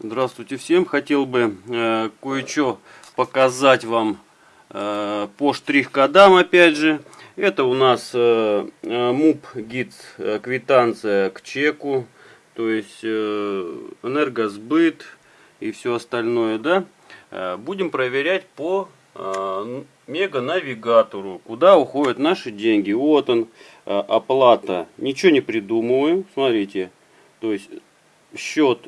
Здравствуйте всем. Хотел бы э, кое-что показать вам э, по штрих-кодам опять же. Это у нас э, э МУП гид э, квитанция к чеку, то есть э, энергосбыт и все остальное, да. Э, будем проверять по э, мега-навигатору, куда уходят наши деньги. Вот он, э, оплата. Ничего не придумываем, смотрите. То есть счет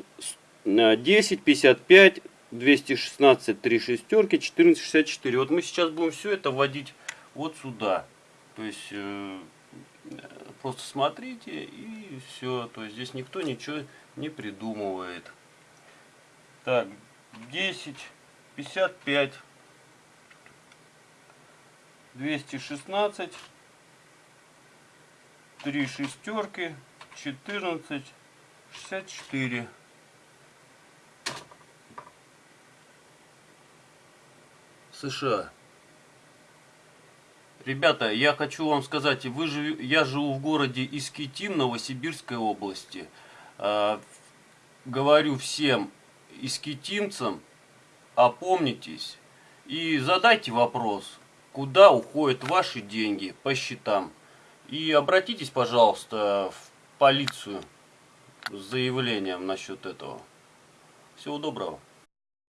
10, 55, 216, 3 шестерки, 14, 64. Вот мы сейчас будем все это вводить вот сюда. То есть э, просто смотрите и все. То есть здесь никто ничего не придумывает. Так, 10, 55, 216, 3 шестерки, 14, 64. США. Ребята, я хочу вам сказать, вы жив... я живу в городе Искитим, Новосибирской области. Э, говорю всем искитимцам, опомнитесь и задайте вопрос, куда уходят ваши деньги по счетам. И обратитесь, пожалуйста, в полицию с заявлением насчет этого. Всего доброго.